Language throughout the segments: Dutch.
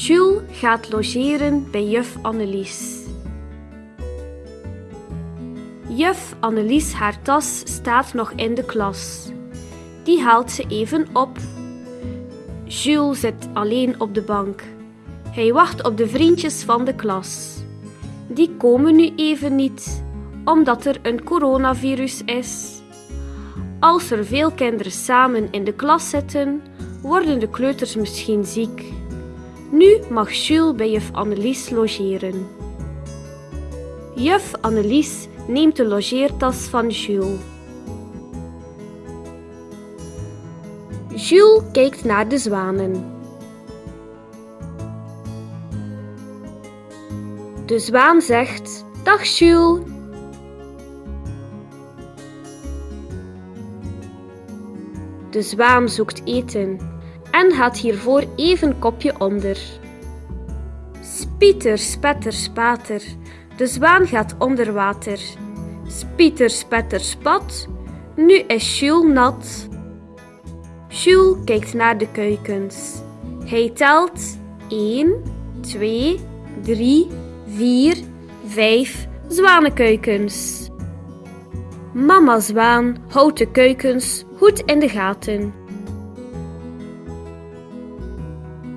Jules gaat logeren bij juf Annelies. Juf Annelies haar tas staat nog in de klas. Die haalt ze even op. Jules zit alleen op de bank. Hij wacht op de vriendjes van de klas. Die komen nu even niet, omdat er een coronavirus is. Als er veel kinderen samen in de klas zitten, worden de kleuters misschien ziek. Nu mag Jules bij juf Annelies logeren. Juf Annelies neemt de logeertas van Jules. Jules kijkt naar de zwanen. De zwaan zegt: Dag Jules. De zwaan zoekt eten en gaat hiervoor even kopje onder. Spieter, spetter, spater. De zwaan gaat onder water. Spieter, spetter, spat. Nu is Jules nat. Jules kijkt naar de kuikens. Hij telt 1, 2, 3, 4, 5 zwanenkuikens. Mama zwaan houdt de kuikens goed in de gaten.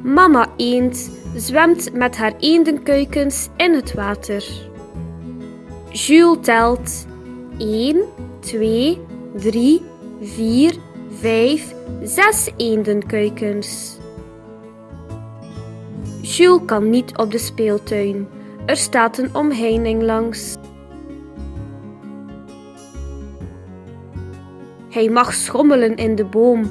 Mama eend zwemt met haar eendenkuikens in het water. Jules telt 1, 2, 3, 4, 5, 6 eendenkuikens. Jules kan niet op de speeltuin. Er staat een omheining langs. Hij mag schommelen in de boom.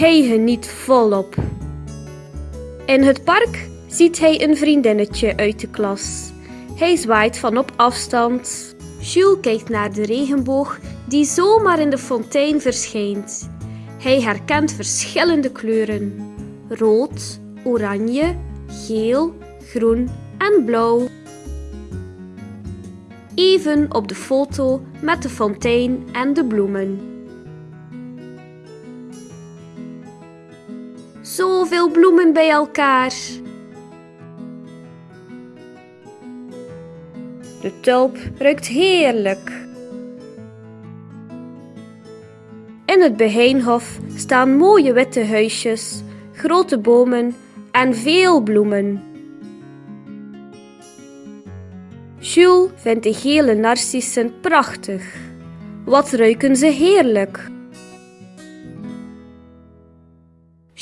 Hij geniet volop. In het park ziet hij een vriendinnetje uit de klas. Hij zwaait van op afstand. Jules kijkt naar de regenboog die zomaar in de fontein verschijnt. Hij herkent verschillende kleuren: rood, oranje, geel, groen en blauw. Even op de foto met de fontein en de bloemen. Zoveel bloemen bij elkaar. De tulp ruikt heerlijk. In het Beheinhof staan mooie witte huisjes, grote bomen en veel bloemen. Jules vindt de gele narcissen prachtig. Wat ruiken ze heerlijk!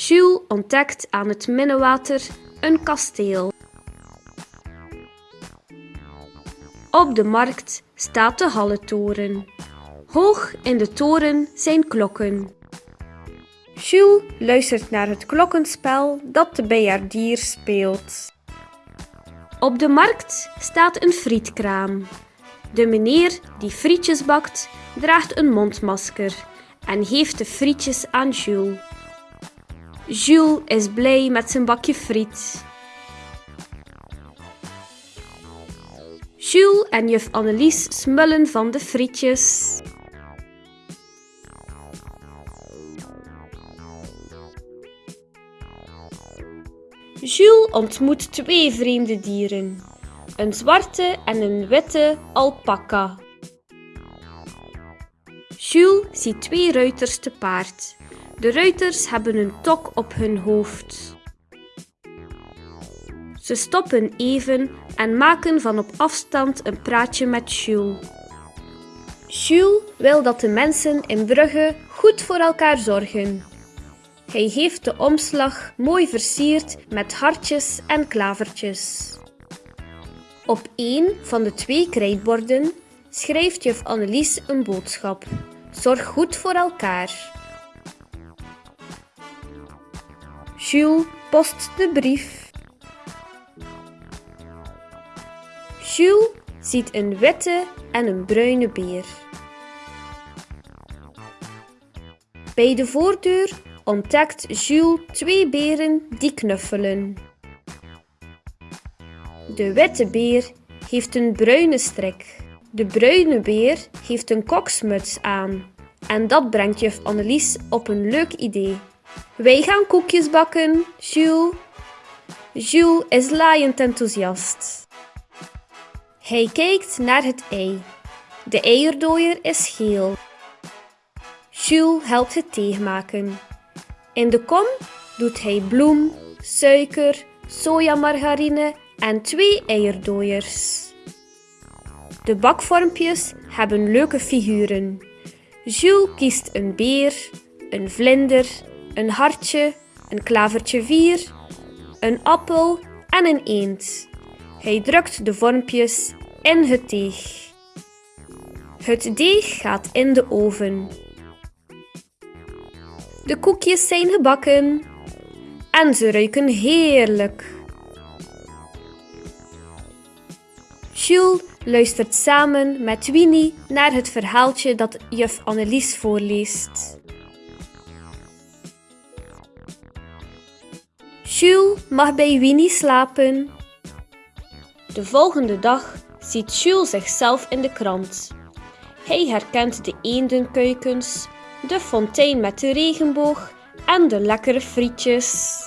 Jules ontdekt aan het minnewater een kasteel. Op de markt staat de Halletoren. Hoog in de toren zijn klokken. Jules luistert naar het klokkenspel dat de bijaardier speelt. Op de markt staat een frietkraam. De meneer die frietjes bakt, draagt een mondmasker en geeft de frietjes aan Jules. Jules is blij met zijn bakje friet. Jules en juf Annelies smullen van de frietjes. Jules ontmoet twee vreemde dieren: een zwarte en een witte alpaca. Jules ziet twee ruiters te paard. De ruiters hebben een tok op hun hoofd. Ze stoppen even en maken van op afstand een praatje met Jules. Jules wil dat de mensen in Brugge goed voor elkaar zorgen. Hij heeft de omslag mooi versierd met hartjes en klavertjes. Op één van de twee krijtborden schrijft juf Annelies een boodschap. Zorg goed voor elkaar. Jules post de brief. Jules ziet een witte en een bruine beer. Bij de voordeur ontdekt Jules twee beren die knuffelen. De witte beer heeft een bruine strik. De bruine beer heeft een koksmuts aan. En dat brengt juf Annelies op een leuk idee. Wij gaan koekjes bakken, Jules. Jules is laaiend enthousiast. Hij kijkt naar het ei. De eierdooier is geel. Jules helpt het teeg maken. In de kom doet hij bloem, suiker, sojamargarine en twee eierdooiers. De bakvormpjes hebben leuke figuren. Jules kiest een beer, een vlinder, een hartje, een klavertje vier, een appel en een eend. Hij drukt de vormpjes in het deeg. Het deeg gaat in de oven. De koekjes zijn gebakken en ze ruiken heerlijk. Jules luistert samen met Winnie naar het verhaaltje dat juf Annelies voorleest. Jules mag bij Winnie slapen. De volgende dag ziet Jules zichzelf in de krant. Hij herkent de eendenkuikens, de fontein met de regenboog en de lekkere frietjes.